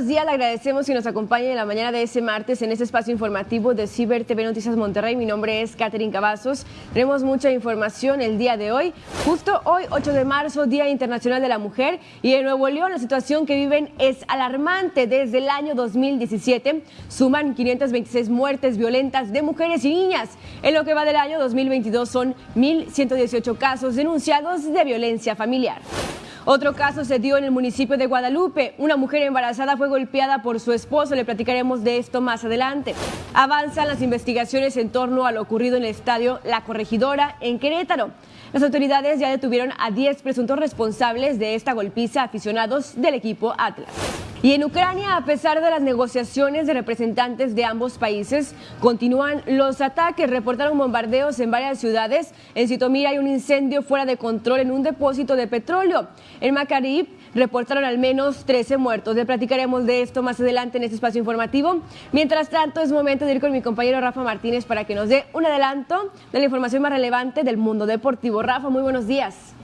Buenos le agradecemos que nos acompañe en la mañana de ese martes en este espacio informativo de Ciber TV Noticias Monterrey. Mi nombre es Catherine Cavazos. Tenemos mucha información el día de hoy. Justo hoy, 8 de marzo, Día Internacional de la Mujer. Y en Nuevo León la situación que viven es alarmante. Desde el año 2017 suman 526 muertes violentas de mujeres y niñas. En lo que va del año 2022 son 1.118 casos denunciados de violencia familiar. Otro caso se dio en el municipio de Guadalupe. Una mujer embarazada fue golpeada por su esposo. Le platicaremos de esto más adelante. Avanzan las investigaciones en torno a lo ocurrido en el estadio La Corregidora en Querétaro. Las autoridades ya detuvieron a 10 presuntos responsables de esta golpiza aficionados del equipo Atlas. Y en Ucrania, a pesar de las negociaciones de representantes de ambos países, continúan los ataques. Reportaron bombardeos en varias ciudades. En Sitomir hay un incendio fuera de control en un depósito de petróleo. En Makarib reportaron al menos 13 muertos. Le platicaremos de esto más adelante en este espacio informativo. Mientras tanto, es momento de ir con mi compañero Rafa Martínez para que nos dé un adelanto de la información más relevante del mundo deportivo. Rafa, muy buenos días.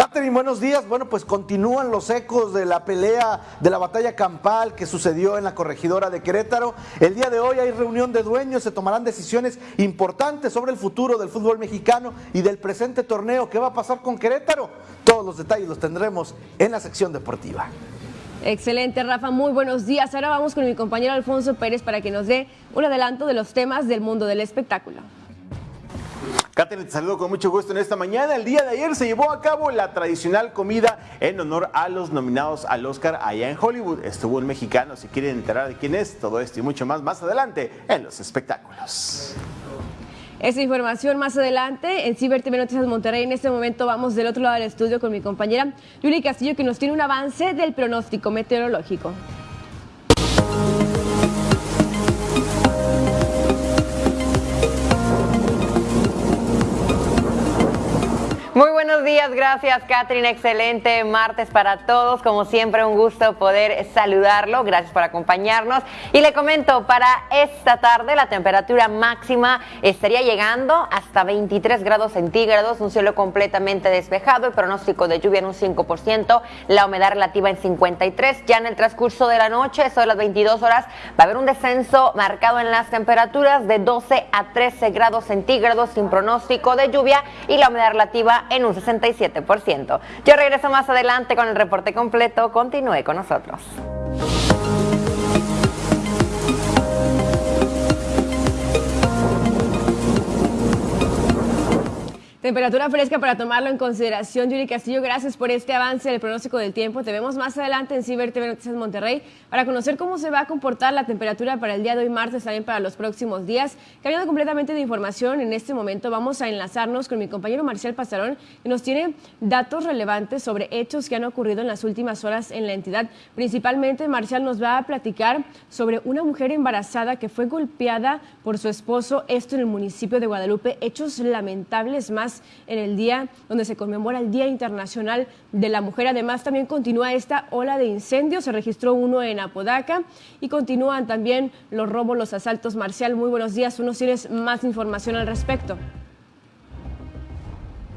Catherine, buenos días. Bueno, pues continúan los ecos de la pelea, de la batalla campal que sucedió en la corregidora de Querétaro. El día de hoy hay reunión de dueños, se tomarán decisiones importantes sobre el futuro del fútbol mexicano y del presente torneo. ¿Qué va a pasar con Querétaro? Todos los detalles los tendremos en la sección deportiva. Excelente, Rafa. Muy buenos días. Ahora vamos con mi compañero Alfonso Pérez para que nos dé un adelanto de los temas del mundo del espectáculo. Catherine, te saludo con mucho gusto en esta mañana. El día de ayer se llevó a cabo la tradicional comida en honor a los nominados al Oscar allá en Hollywood. Estuvo un mexicano, si quieren enterar de quién es, todo esto y mucho más más adelante en los espectáculos. Esa información más adelante en Ciber TV Noticias Monterrey. En este momento vamos del otro lado del estudio con mi compañera Yuri Castillo que nos tiene un avance del pronóstico meteorológico. Muy buenos días, gracias Catherine, excelente martes para todos, como siempre un gusto poder saludarlo, gracias por acompañarnos. Y le comento, para esta tarde la temperatura máxima estaría llegando hasta 23 grados centígrados, un cielo completamente despejado, el pronóstico de lluvia en un 5%, la humedad relativa en 53, ya en el transcurso de la noche, eso de las 22 horas, va a haber un descenso marcado en las temperaturas de 12 a 13 grados centígrados sin pronóstico de lluvia y la humedad relativa en un 67%. Yo regreso más adelante con el reporte completo. Continúe con nosotros. Temperatura fresca para tomarlo en consideración. Yuri Castillo, gracias por este avance del pronóstico del tiempo. Te vemos más adelante en Ciber TV Noticias Monterrey para conocer cómo se va a comportar la temperatura para el día de hoy martes, también para los próximos días. Cambiando completamente de información, en este momento vamos a enlazarnos con mi compañero Marcial Pasarón, que nos tiene datos relevantes sobre hechos que han ocurrido en las últimas horas en la entidad. Principalmente, Marcial nos va a platicar sobre una mujer embarazada que fue golpeada por su esposo, esto en el municipio de Guadalupe. Hechos lamentables más en el día donde se conmemora el Día Internacional de la Mujer. Además, también continúa esta ola de incendios. Se registró uno en Apodaca y continúan también los robos, los asaltos. Marcial, muy buenos días. Uno tienes más información al respecto.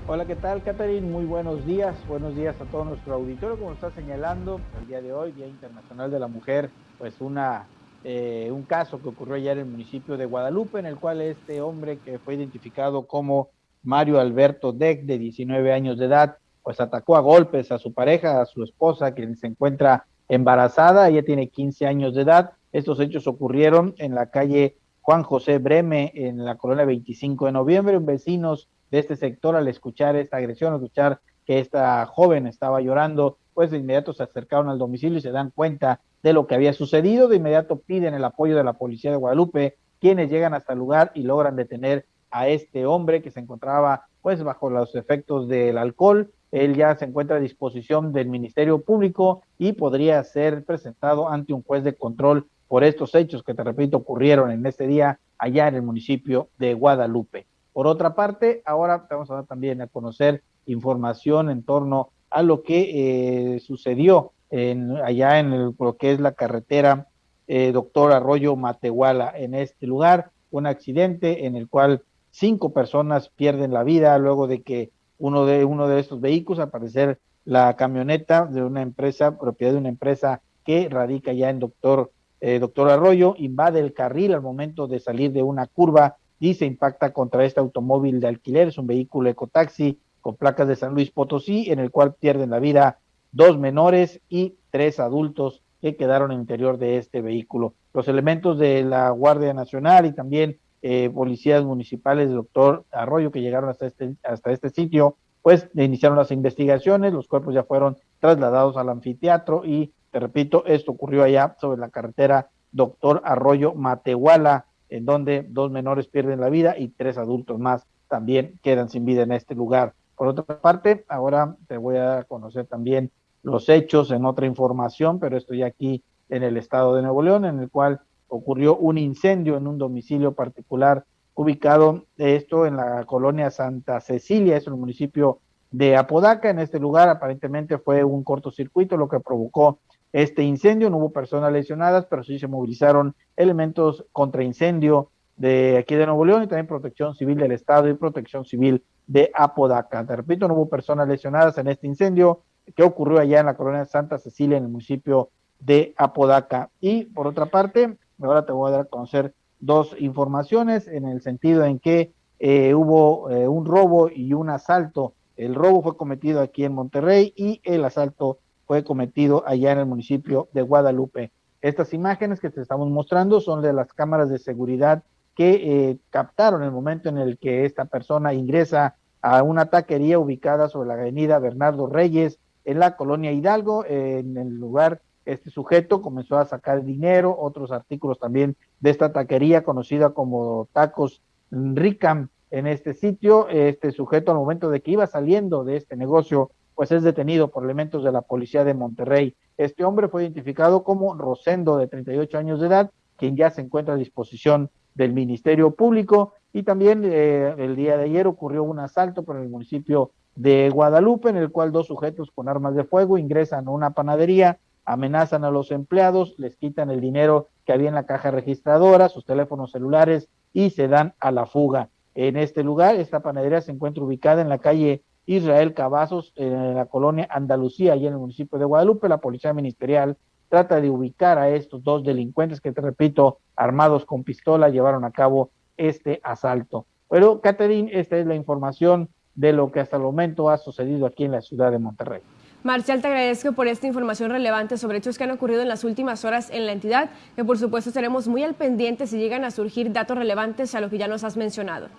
Hola, ¿qué tal, Catherine? Muy buenos días. Buenos días a todo nuestro auditorio. Como está señalando, el día de hoy, Día Internacional de la Mujer, pues una eh, un caso que ocurrió ayer en el municipio de Guadalupe, en el cual este hombre que fue identificado como Mario Alberto Deck, de 19 años de edad, pues atacó a golpes a su pareja, a su esposa, quien se encuentra embarazada, ella tiene 15 años de edad. Estos hechos ocurrieron en la calle Juan José Breme, en la colonia 25 de noviembre. Vecinos de este sector, al escuchar esta agresión, al escuchar que esta joven estaba llorando, pues de inmediato se acercaron al domicilio y se dan cuenta de lo que había sucedido. De inmediato piden el apoyo de la policía de Guadalupe, quienes llegan hasta el lugar y logran detener a este hombre que se encontraba pues bajo los efectos del alcohol. Él ya se encuentra a disposición del Ministerio Público y podría ser presentado ante un juez de control por estos hechos que, te repito, ocurrieron en este día allá en el municipio de Guadalupe. Por otra parte, ahora vamos a dar también a conocer información en torno a lo que eh, sucedió en, allá en lo que es la carretera eh, Doctor Arroyo Matehuala. En este lugar, un accidente en el cual cinco personas pierden la vida luego de que uno de, uno de estos vehículos, al parecer la camioneta de una empresa, propiedad de una empresa que radica ya en doctor, eh, doctor Arroyo, invade el carril al momento de salir de una curva y se impacta contra este automóvil de alquiler, es un vehículo ecotaxi con placas de San Luis Potosí, en el cual pierden la vida dos menores y tres adultos que quedaron en el interior de este vehículo. Los elementos de la Guardia Nacional y también eh, policías municipales del doctor Arroyo que llegaron hasta este, hasta este sitio, pues iniciaron las investigaciones, los cuerpos ya fueron trasladados al anfiteatro y, te repito, esto ocurrió allá sobre la carretera Doctor Arroyo Matehuala, en donde dos menores pierden la vida y tres adultos más también quedan sin vida en este lugar. Por otra parte, ahora te voy a conocer también los hechos en otra información, pero estoy aquí en el estado de Nuevo León, en el cual ocurrió un incendio en un domicilio particular ubicado esto en la colonia Santa Cecilia, es el municipio de Apodaca. En este lugar aparentemente fue un cortocircuito lo que provocó este incendio. No hubo personas lesionadas, pero sí se movilizaron elementos contra incendio de aquí de Nuevo León y también protección civil del Estado y protección civil de Apodaca. Te repito, no hubo personas lesionadas en este incendio que ocurrió allá en la colonia Santa Cecilia, en el municipio de Apodaca. Y por otra parte, ahora te voy a dar a conocer dos informaciones en el sentido en que eh, hubo eh, un robo y un asalto. El robo fue cometido aquí en Monterrey y el asalto fue cometido allá en el municipio de Guadalupe. Estas imágenes que te estamos mostrando son de las cámaras de seguridad que eh, captaron el momento en el que esta persona ingresa a una taquería ubicada sobre la avenida Bernardo Reyes en la colonia Hidalgo. en el lugar, este sujeto comenzó a sacar dinero, otros artículos también de esta taquería conocida como Tacos Ricam en este sitio. Este sujeto al momento de que iba saliendo de este negocio, pues es detenido por elementos de la policía de Monterrey. Este hombre fue identificado como Rosendo, de 38 años de edad, quien ya se encuentra a disposición del Ministerio Público. Y también eh, el día de ayer ocurrió un asalto por el municipio de Guadalupe, en el cual dos sujetos con armas de fuego ingresan a una panadería, amenazan a los empleados, les quitan el dinero que había en la caja registradora, sus teléfonos celulares y se dan a la fuga. En este lugar, esta panadería se encuentra ubicada en la calle Israel Cavazos, en la colonia Andalucía, y en el municipio de Guadalupe. La policía ministerial trata de ubicar a estos dos delincuentes que, te repito, armados con pistola, llevaron a cabo este asalto. Pero, Catherine, esta es la información de lo que hasta el momento ha sucedido aquí en la ciudad de Monterrey. Marcial, te agradezco por esta información relevante sobre hechos que han ocurrido en las últimas horas en la entidad, que por supuesto estaremos muy al pendiente si llegan a surgir datos relevantes a lo que ya nos has mencionado.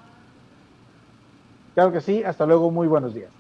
Claro que sí, hasta luego, muy buenos días.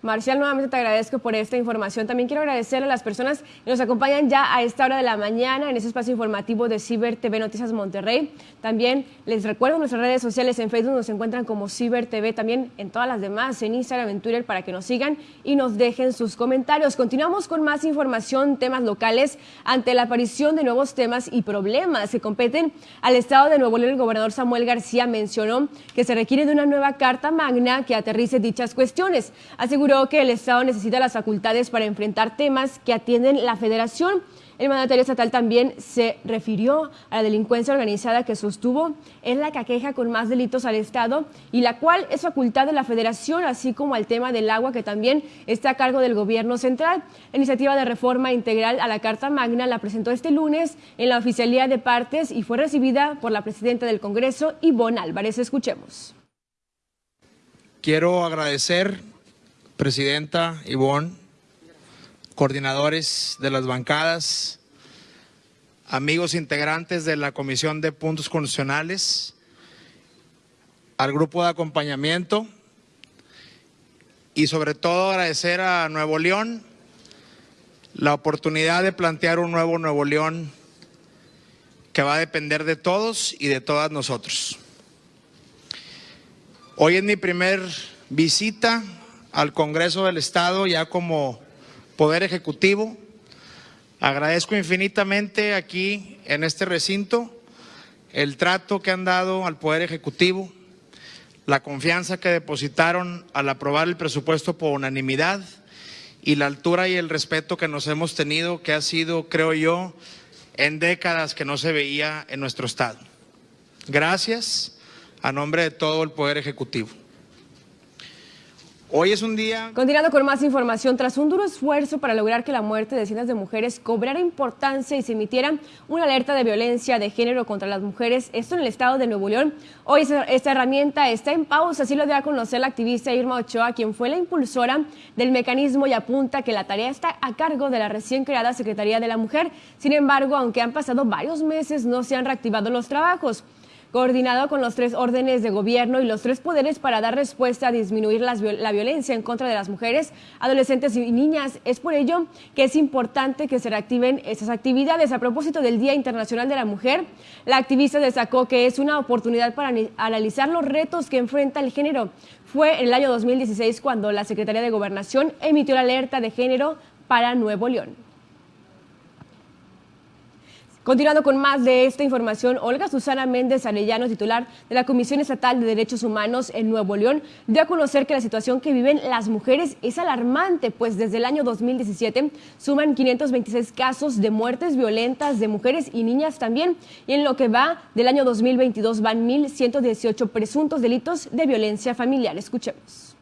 Marcial, nuevamente te agradezco por esta información. También quiero agradecer a las personas que nos acompañan ya a esta hora de la mañana en este espacio informativo de Ciber TV Noticias Monterrey. También les recuerdo nuestras redes sociales en Facebook nos encuentran como Ciber TV, también en todas las demás, en Instagram, en Twitter, para que nos sigan y nos dejen sus comentarios. Continuamos con más información, temas locales, ante la aparición de nuevos temas y problemas que competen al Estado de Nuevo León. El gobernador Samuel García mencionó que se requiere de una nueva Carta Magna que aterrice dichas cuestiones. Aseguró que el Estado necesita las facultades para enfrentar temas que atienden la Federación. El mandatario estatal también se refirió a la delincuencia organizada que sostuvo es la caqueja con más delitos al Estado y la cual es facultad de la Federación, así como al tema del agua que también está a cargo del gobierno central. La iniciativa de reforma integral a la Carta Magna la presentó este lunes en la oficialía de partes y fue recibida por la presidenta del Congreso, Ivonne Álvarez. Escuchemos. Quiero agradecer Presidenta Ivonne, coordinadores de las bancadas, amigos integrantes de la Comisión de Puntos Constitucionales, al grupo de acompañamiento y sobre todo agradecer a Nuevo León la oportunidad de plantear un nuevo Nuevo León que va a depender de todos y de todas nosotros. Hoy es mi primer visita al Congreso del Estado ya como Poder Ejecutivo. Agradezco infinitamente aquí en este recinto el trato que han dado al Poder Ejecutivo, la confianza que depositaron al aprobar el presupuesto por unanimidad y la altura y el respeto que nos hemos tenido, que ha sido, creo yo, en décadas que no se veía en nuestro Estado. Gracias a nombre de todo el Poder Ejecutivo. Hoy es un día... Continuando con más información, tras un duro esfuerzo para lograr que la muerte de cientos de mujeres cobrara importancia y se emitiera una alerta de violencia de género contra las mujeres, esto en el estado de Nuevo León, hoy esta herramienta está en pausa, así lo dio a conocer la activista Irma Ochoa, quien fue la impulsora del mecanismo y apunta que la tarea está a cargo de la recién creada Secretaría de la Mujer. Sin embargo, aunque han pasado varios meses, no se han reactivado los trabajos coordinado con los tres órdenes de gobierno y los tres poderes para dar respuesta a disminuir la violencia en contra de las mujeres, adolescentes y niñas. Es por ello que es importante que se reactiven estas actividades. A propósito del Día Internacional de la Mujer, la activista destacó que es una oportunidad para analizar los retos que enfrenta el género. Fue en el año 2016 cuando la Secretaría de Gobernación emitió la alerta de género para Nuevo León. Continuando con más de esta información, Olga Susana Méndez Arellano, titular de la Comisión Estatal de Derechos Humanos en Nuevo León, dio a conocer que la situación que viven las mujeres es alarmante, pues desde el año 2017 suman 526 casos de muertes violentas de mujeres y niñas también, y en lo que va del año 2022 van 1.118 presuntos delitos de violencia familiar. Escuchemos.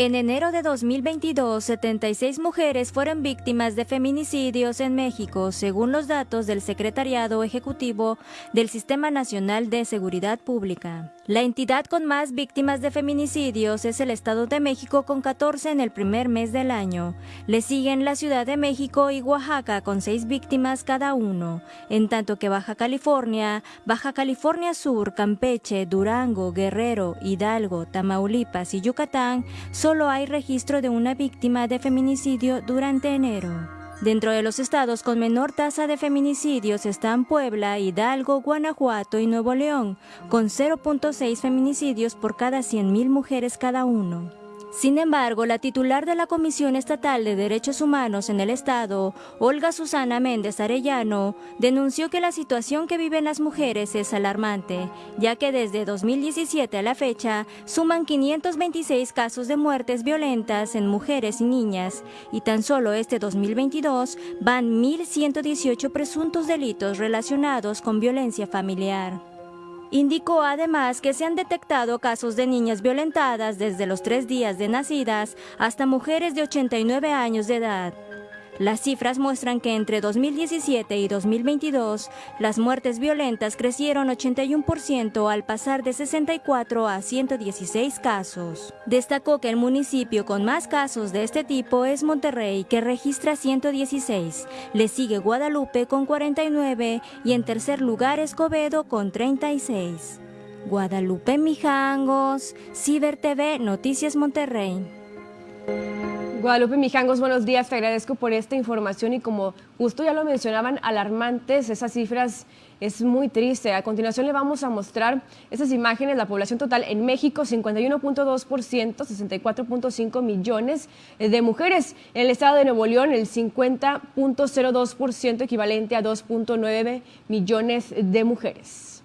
En enero de 2022, 76 mujeres fueron víctimas de feminicidios en México, según los datos del Secretariado Ejecutivo del Sistema Nacional de Seguridad Pública. La entidad con más víctimas de feminicidios es el Estado de México con 14 en el primer mes del año. Le siguen la Ciudad de México y Oaxaca con 6 víctimas cada uno, en tanto que Baja California, Baja California Sur, Campeche, Durango, Guerrero, Hidalgo, Tamaulipas y Yucatán solo hay registro de una víctima de feminicidio durante enero. Dentro de los estados con menor tasa de feminicidios están Puebla, Hidalgo, Guanajuato y Nuevo León, con 0.6 feminicidios por cada 100.000 mujeres cada uno. Sin embargo, la titular de la Comisión Estatal de Derechos Humanos en el Estado, Olga Susana Méndez Arellano, denunció que la situación que viven las mujeres es alarmante, ya que desde 2017 a la fecha suman 526 casos de muertes violentas en mujeres y niñas, y tan solo este 2022 van 1.118 presuntos delitos relacionados con violencia familiar. Indicó además que se han detectado casos de niñas violentadas desde los tres días de nacidas hasta mujeres de 89 años de edad. Las cifras muestran que entre 2017 y 2022 las muertes violentas crecieron 81% al pasar de 64 a 116 casos. Destacó que el municipio con más casos de este tipo es Monterrey, que registra 116. Le sigue Guadalupe con 49 y en tercer lugar Escobedo con 36. Guadalupe Mijangos, Ciber TV, Noticias Monterrey. Guadalupe Mijangos, buenos días, te agradezco por esta información y como justo ya lo mencionaban, alarmantes, esas cifras es muy triste. A continuación le vamos a mostrar esas imágenes, la población total en México, 51.2%, 64.5 millones de mujeres. En el estado de Nuevo León, el 50.02%, equivalente a 2.9 millones de mujeres.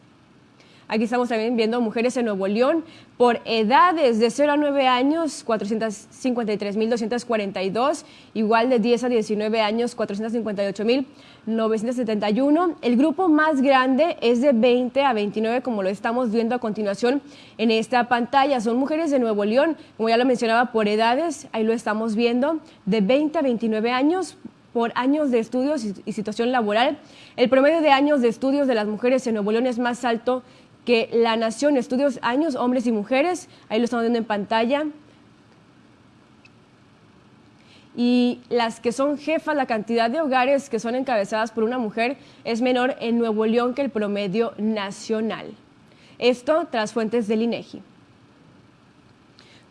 Aquí estamos también viendo mujeres en Nuevo León por edades de 0 a 9 años, 453.242, igual de 10 a 19 años, 458.971. El grupo más grande es de 20 a 29, como lo estamos viendo a continuación en esta pantalla. Son mujeres de Nuevo León, como ya lo mencionaba, por edades, ahí lo estamos viendo, de 20 a 29 años, por años de estudios y situación laboral. El promedio de años de estudios de las mujeres en Nuevo León es más alto que la Nación Estudios Años, Hombres y Mujeres, ahí lo estamos viendo en pantalla, y las que son jefas, la cantidad de hogares que son encabezadas por una mujer es menor en Nuevo León que el promedio nacional. Esto tras fuentes del INEGI.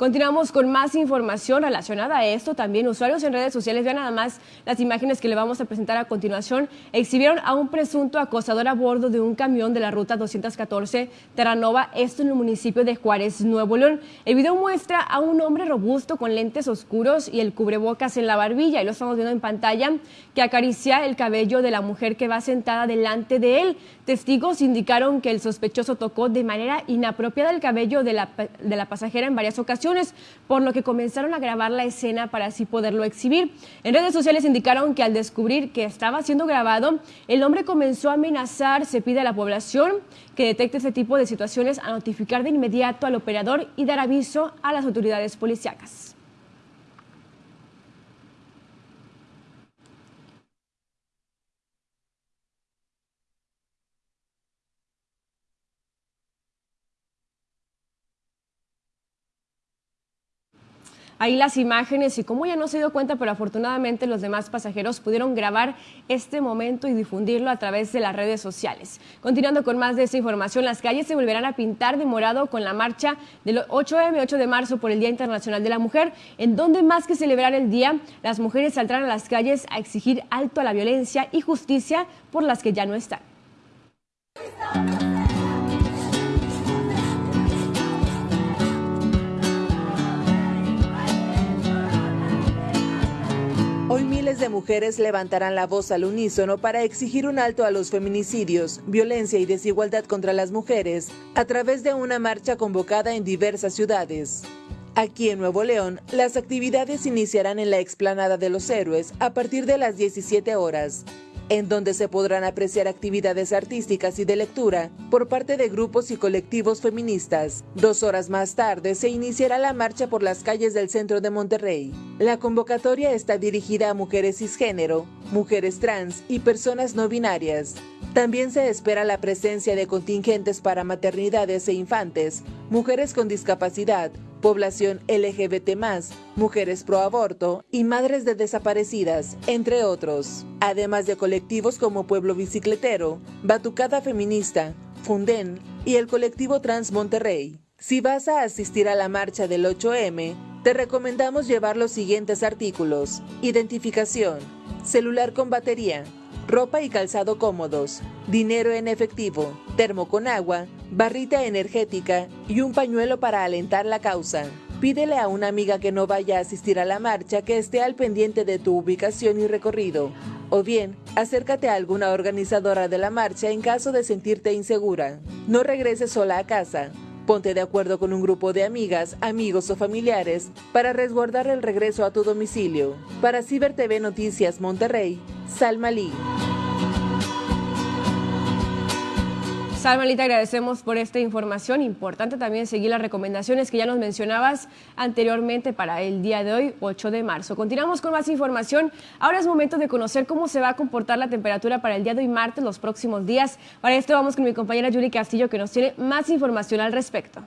Continuamos con más información relacionada a esto. También usuarios en redes sociales, vean nada más las imágenes que le vamos a presentar a continuación, exhibieron a un presunto acosador a bordo de un camión de la ruta 214 Terranova, esto en el municipio de Juárez, Nuevo León. El video muestra a un hombre robusto con lentes oscuros y el cubrebocas en la barbilla, y lo estamos viendo en pantalla, que acaricia el cabello de la mujer que va sentada delante de él. Testigos indicaron que el sospechoso tocó de manera inapropiada el cabello de la, de la pasajera en varias ocasiones por lo que comenzaron a grabar la escena para así poderlo exhibir. En redes sociales indicaron que al descubrir que estaba siendo grabado, el hombre comenzó a amenazar, se pide a la población que detecte este tipo de situaciones a notificar de inmediato al operador y dar aviso a las autoridades policíacas. Ahí las imágenes y como ya no se dio cuenta, pero afortunadamente los demás pasajeros pudieron grabar este momento y difundirlo a través de las redes sociales. Continuando con más de esta información, las calles se volverán a pintar de morado con la marcha del 8M, 8 de marzo por el Día Internacional de la Mujer, en donde más que celebrar el día, las mujeres saldrán a las calles a exigir alto a la violencia y justicia por las que ya no están. Hoy miles de mujeres levantarán la voz al unísono para exigir un alto a los feminicidios, violencia y desigualdad contra las mujeres a través de una marcha convocada en diversas ciudades. Aquí en Nuevo León, las actividades iniciarán en la explanada de los héroes a partir de las 17 horas en donde se podrán apreciar actividades artísticas y de lectura por parte de grupos y colectivos feministas. Dos horas más tarde se iniciará la marcha por las calles del centro de Monterrey. La convocatoria está dirigida a mujeres cisgénero, mujeres trans y personas no binarias. También se espera la presencia de contingentes para maternidades e infantes, mujeres con discapacidad, población LGBT, mujeres pro aborto y madres de desaparecidas, entre otros. Además de colectivos como Pueblo Bicicletero, Batucada Feminista, Funden y el colectivo Trans Monterrey. Si vas a asistir a la marcha del 8M, te recomendamos llevar los siguientes artículos: identificación, celular con batería, ropa y calzado cómodos, dinero en efectivo, termo con agua, barrita energética y un pañuelo para alentar la causa. Pídele a una amiga que no vaya a asistir a la marcha que esté al pendiente de tu ubicación y recorrido. O bien, acércate a alguna organizadora de la marcha en caso de sentirte insegura. No regreses sola a casa. Ponte de acuerdo con un grupo de amigas, amigos o familiares para resguardar el regreso a tu domicilio. Para Ciber TV Noticias Monterrey, Salma Lee. Salma, agradecemos por esta información. Importante también seguir las recomendaciones que ya nos mencionabas anteriormente para el día de hoy, 8 de marzo. Continuamos con más información. Ahora es momento de conocer cómo se va a comportar la temperatura para el día de hoy martes, los próximos días. Para esto vamos con mi compañera Yuri Castillo, que nos tiene más información al respecto.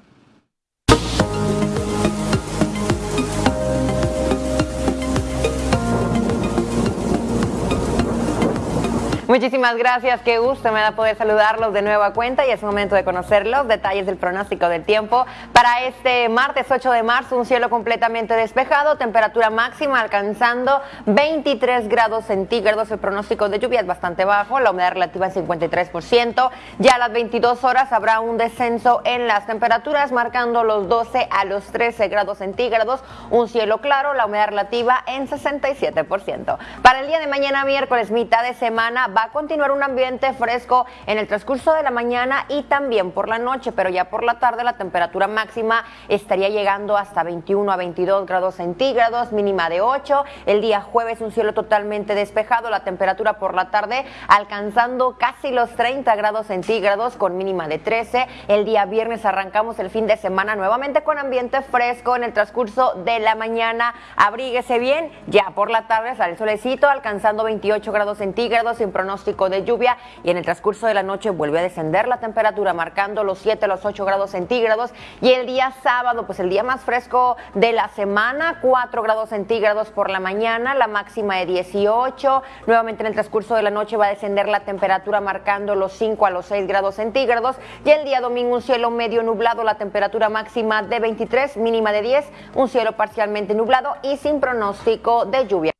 Muchísimas gracias, qué gusto me da poder saludarlos de nueva cuenta y es momento de conocer los detalles del pronóstico del tiempo. Para este martes 8 de marzo, un cielo completamente despejado, temperatura máxima alcanzando 23 grados centígrados. El pronóstico de lluvia es bastante bajo, la humedad relativa es 53%. Ya a las 22 horas habrá un descenso en las temperaturas, marcando los 12 a los 13 grados centígrados. Un cielo claro, la humedad relativa en 67%. Para el día de mañana, miércoles, mitad de semana, va a continuar un ambiente fresco en el transcurso de la mañana y también por la noche, pero ya por la tarde la temperatura máxima estaría llegando hasta 21 a 22 grados centígrados, mínima de 8. El día jueves un cielo totalmente despejado, la temperatura por la tarde alcanzando casi los 30 grados centígrados con mínima de 13. El día viernes arrancamos el fin de semana nuevamente con ambiente fresco en el transcurso de la mañana. Abríguese bien, ya por la tarde sale el solecito alcanzando 28 grados centígrados sin de lluvia y en el transcurso de la noche vuelve a descender la temperatura marcando los 7 los 8 grados centígrados. Y el día sábado pues el día más fresco de la semana 4 grados centígrados por la mañana la máxima de 18 nuevamente en el transcurso de la noche va a descender la temperatura marcando los 5 a los 6 grados centígrados. Y el día domingo un cielo medio nublado la temperatura máxima de 23 mínima de 10 un cielo parcialmente nublado y sin pronóstico de lluvia.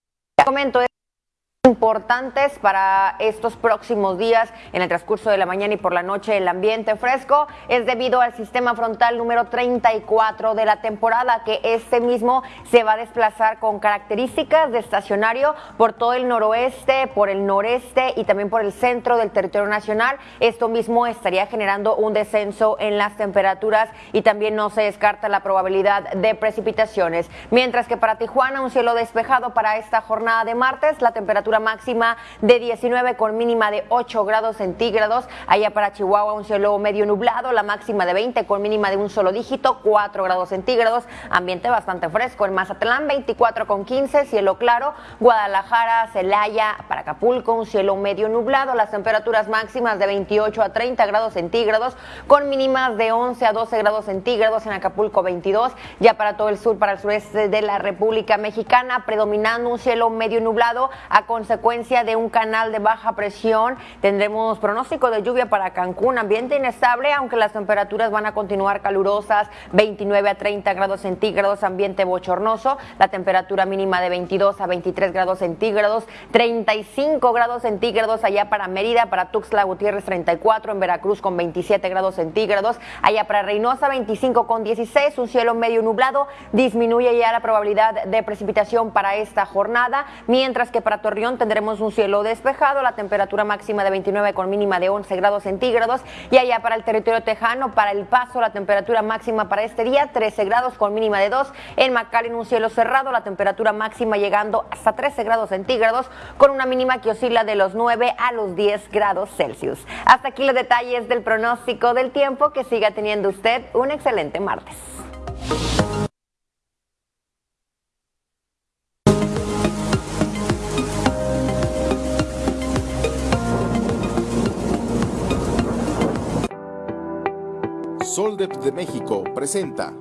Comento importantes para estos próximos días en el transcurso de la mañana y por la noche el ambiente fresco es debido al sistema frontal número 34 de la temporada que este mismo se va a desplazar con características de estacionario por todo el noroeste, por el noreste y también por el centro del territorio nacional. Esto mismo estaría generando un descenso en las temperaturas y también no se descarta la probabilidad de precipitaciones. Mientras que para Tijuana un cielo despejado para esta jornada de martes, la temperatura máxima de 19 con mínima de 8 grados centígrados. Allá para Chihuahua un cielo medio nublado, la máxima de 20 con mínima de un solo dígito, 4 grados centígrados. Ambiente bastante fresco. En Mazatlán 24 con 15, cielo claro. Guadalajara, Celaya, para Acapulco un cielo medio nublado. Las temperaturas máximas de 28 a 30 grados centígrados con mínimas de 11 a 12 grados centígrados. En Acapulco 22. Ya para todo el sur, para el sureste de la República Mexicana, predominando un cielo medio nublado a consecuencia de un canal de baja presión. Tendremos pronóstico de lluvia para Cancún, ambiente inestable, aunque las temperaturas van a continuar calurosas, 29 a 30 grados centígrados, ambiente bochornoso, la temperatura mínima de 22 a 23 grados centígrados, 35 grados centígrados allá para Mérida, para Tuxtla Gutiérrez 34, en Veracruz con 27 grados centígrados, allá para Reynosa 25 con 16, un cielo medio nublado, disminuye ya la probabilidad de precipitación para esta jornada, mientras que para Torreón tendremos un cielo despejado, la temperatura máxima de 29 con mínima de 11 grados centígrados y allá para el territorio tejano, para el paso, la temperatura máxima para este día 13 grados con mínima de 2, en McAllen un cielo cerrado, la temperatura máxima llegando hasta 13 grados centígrados con una mínima que oscila de los 9 a los 10 grados Celsius. Hasta aquí los detalles del pronóstico del tiempo, que siga teniendo usted un excelente martes. Soldep de México presenta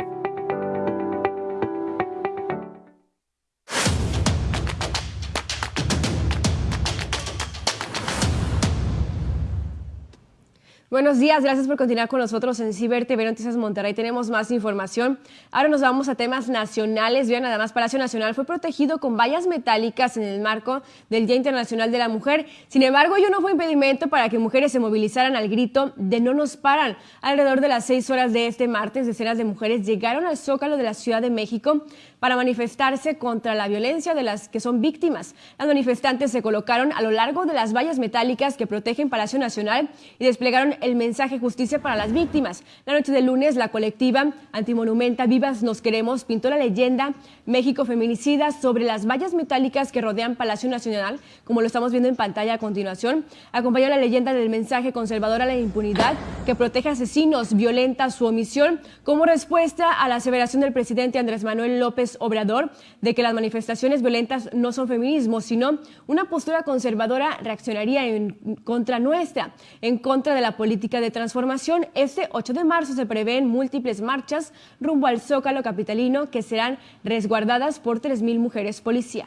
Buenos días, gracias por continuar con nosotros en Ciber TV Noticias Monterrey. Tenemos más información. Ahora nos vamos a temas nacionales. Vean, nada más, Palacio Nacional fue protegido con vallas metálicas en el marco del Día Internacional de la Mujer. Sin embargo, ello no fue impedimento para que mujeres se movilizaran al grito de no nos paran. Alrededor de las seis horas de este martes, decenas de mujeres llegaron al Zócalo de la Ciudad de México para manifestarse contra la violencia de las que son víctimas. Las manifestantes se colocaron a lo largo de las vallas metálicas que protegen Palacio Nacional y desplegaron el mensaje justicia para las víctimas. La noche del lunes, la colectiva Antimonumenta Vivas Nos Queremos pintó la leyenda México Feminicida sobre las vallas metálicas que rodean Palacio Nacional, como lo estamos viendo en pantalla a continuación. Acompañó la leyenda del mensaje conservador a la impunidad que protege asesinos, violenta su omisión, como respuesta a la aseveración del presidente Andrés Manuel López Obrador de que las manifestaciones violentas no son feminismo, sino una postura conservadora reaccionaría en contra nuestra, en contra de la política de transformación. Este 8 de marzo se prevén múltiples marchas rumbo al Zócalo capitalino que serán resguardadas por 3.000 mujeres policía.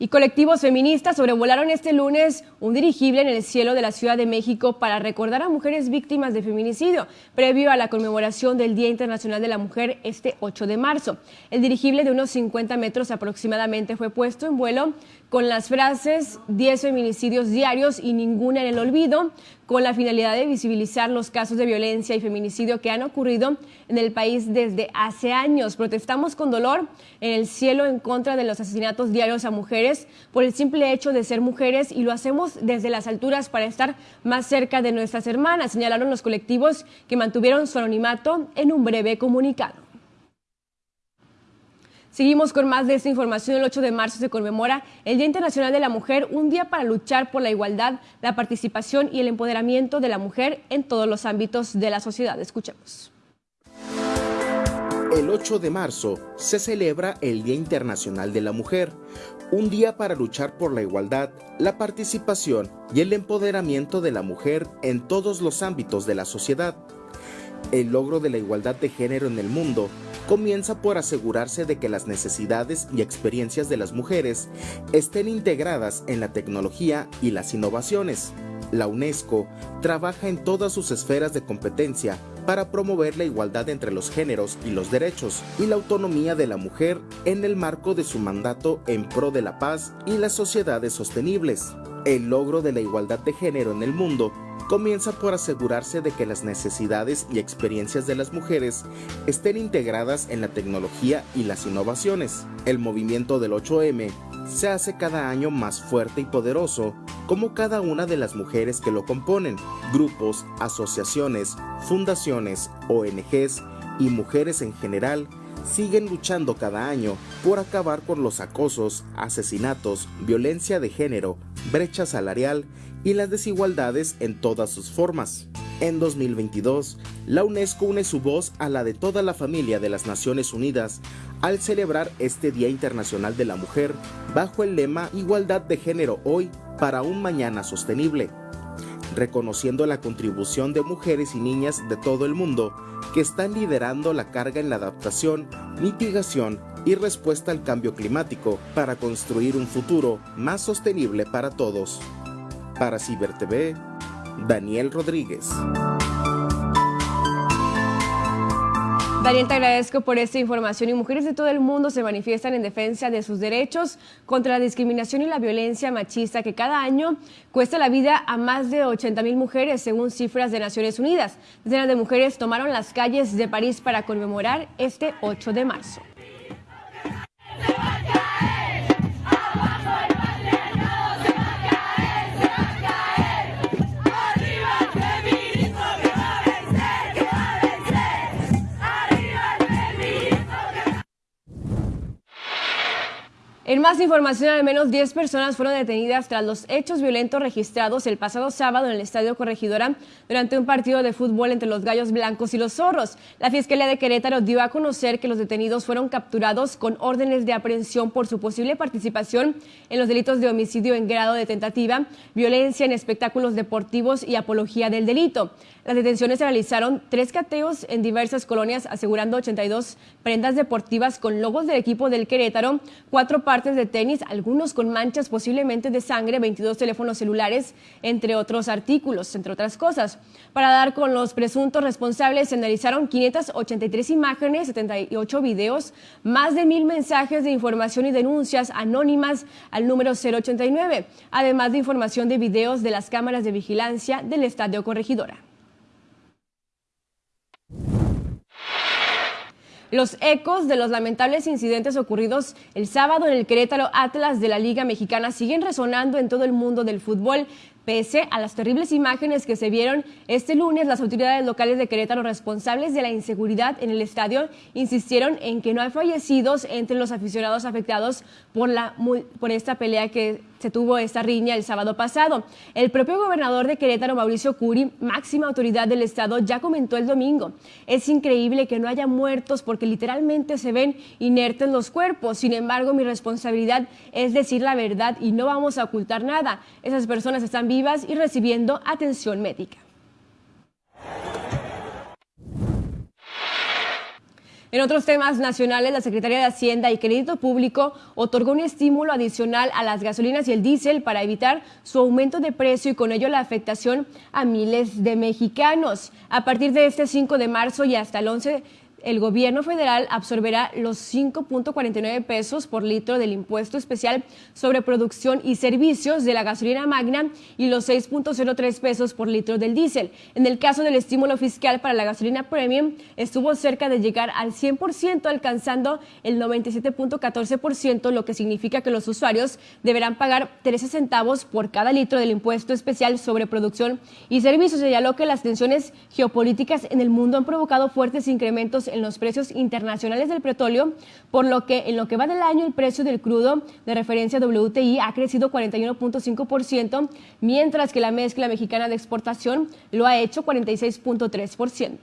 Y colectivos feministas sobrevolaron este lunes un dirigible en el cielo de la Ciudad de México para recordar a mujeres víctimas de feminicidio, previo a la conmemoración del Día Internacional de la Mujer este 8 de marzo. El dirigible de unos 50 metros aproximadamente fue puesto en vuelo con las frases 10 feminicidios diarios y ninguna en el olvido, con la finalidad de visibilizar los casos de violencia y feminicidio que han ocurrido en el país desde hace años. Protestamos con dolor en el cielo en contra de los asesinatos diarios a mujeres por el simple hecho de ser mujeres y lo hacemos desde las alturas para estar más cerca de nuestras hermanas, señalaron los colectivos que mantuvieron su anonimato en un breve comunicado. Seguimos con más de esta información. El 8 de marzo se conmemora el Día Internacional de la Mujer, un día para luchar por la igualdad, la participación y el empoderamiento de la mujer en todos los ámbitos de la sociedad. Escuchemos. El 8 de marzo se celebra el Día Internacional de la Mujer, un día para luchar por la igualdad, la participación y el empoderamiento de la mujer en todos los ámbitos de la sociedad. El logro de la igualdad de género en el mundo comienza por asegurarse de que las necesidades y experiencias de las mujeres estén integradas en la tecnología y las innovaciones. La UNESCO trabaja en todas sus esferas de competencia para promover la igualdad entre los géneros y los derechos y la autonomía de la mujer en el marco de su mandato en pro de la paz y las sociedades sostenibles. El logro de la igualdad de género en el mundo comienza por asegurarse de que las necesidades y experiencias de las mujeres estén integradas en la tecnología y las innovaciones. El movimiento del 8M se hace cada año más fuerte y poderoso, como cada una de las mujeres que lo componen, grupos, asociaciones, fundaciones, ONGs y mujeres en general siguen luchando cada año por acabar con los acosos, asesinatos, violencia de género, brecha salarial y las desigualdades en todas sus formas. En 2022, la UNESCO une su voz a la de toda la familia de las Naciones Unidas al celebrar este Día Internacional de la Mujer bajo el lema Igualdad de Género hoy para un mañana sostenible, reconociendo la contribución de mujeres y niñas de todo el mundo que están liderando la carga en la adaptación, mitigación y respuesta al cambio climático para construir un futuro más sostenible para todos. Para CiberTV, Daniel Rodríguez. Daniel, te agradezco por esta información y mujeres de todo el mundo se manifiestan en defensa de sus derechos contra la discriminación y la violencia machista que cada año cuesta la vida a más de 80 mil mujeres según cifras de Naciones Unidas. Decenas de mujeres tomaron las calles de París para conmemorar este 8 de marzo. En más información, al menos 10 personas fueron detenidas tras los hechos violentos registrados el pasado sábado en el Estadio Corregidora durante un partido de fútbol entre los Gallos Blancos y los Zorros. La Fiscalía de Querétaro dio a conocer que los detenidos fueron capturados con órdenes de aprehensión por su posible participación en los delitos de homicidio en grado de tentativa, violencia en espectáculos deportivos y apología del delito. Las detenciones se realizaron tres cateos en diversas colonias, asegurando 82 prendas deportivas con logos del equipo del Querétaro, cuatro partes de tenis, algunos con manchas posiblemente de sangre, 22 teléfonos celulares, entre otros artículos, entre otras cosas. Para dar con los presuntos responsables, se analizaron 583 imágenes, 78 videos, más de mil mensajes de información y denuncias anónimas al número 089, además de información de videos de las cámaras de vigilancia del Estadio Corregidora. Los ecos de los lamentables incidentes ocurridos el sábado en el Querétaro Atlas de la Liga Mexicana siguen resonando en todo el mundo del fútbol. Pese a las terribles imágenes que se vieron este lunes, las autoridades locales de Querétaro responsables de la inseguridad en el estadio insistieron en que no hay fallecidos entre los aficionados afectados por, la, por esta pelea que se tuvo esta riña el sábado pasado. El propio gobernador de Querétaro, Mauricio Curi, máxima autoridad del estado, ya comentó el domingo. Es increíble que no haya muertos porque literalmente se ven inertes los cuerpos. Sin embargo, mi responsabilidad es decir la verdad y no vamos a ocultar nada. Esas personas están vivas y recibiendo atención médica. En otros temas nacionales, la Secretaría de Hacienda y Crédito Público otorgó un estímulo adicional a las gasolinas y el diésel para evitar su aumento de precio y con ello la afectación a miles de mexicanos. A partir de este 5 de marzo y hasta el 11 el gobierno federal absorberá los 5.49 pesos por litro del impuesto especial sobre producción y servicios de la gasolina magna y los 6.03 pesos por litro del diésel. En el caso del estímulo fiscal para la gasolina premium, estuvo cerca de llegar al 100%, alcanzando el 97.14%, lo que significa que los usuarios deberán pagar 13 centavos por cada litro del impuesto especial sobre producción y servicios. Señaló que las tensiones geopolíticas en el mundo han provocado fuertes incrementos en los precios internacionales del petróleo, por lo que en lo que va del año el precio del crudo de referencia WTI ha crecido 41.5%, mientras que la mezcla mexicana de exportación lo ha hecho 46.3%.